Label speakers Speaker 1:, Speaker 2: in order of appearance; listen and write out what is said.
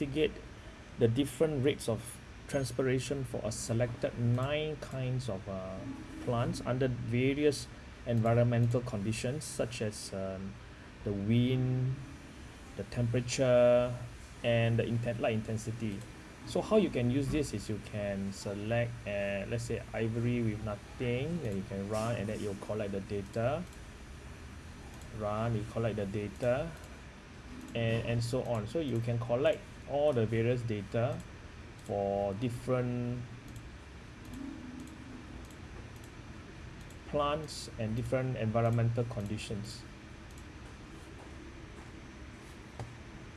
Speaker 1: investigate the different rates of transpiration for a selected nine kinds of uh, plants under various environmental conditions such as um, the wind the temperature and the inten~ light intensity. So how you can use this is you can select uh let's say ivory with nothing then you can run and then you'll collect the data. Run you collect the data and and so on. So you can collect all the various data for different plants and different environmental conditions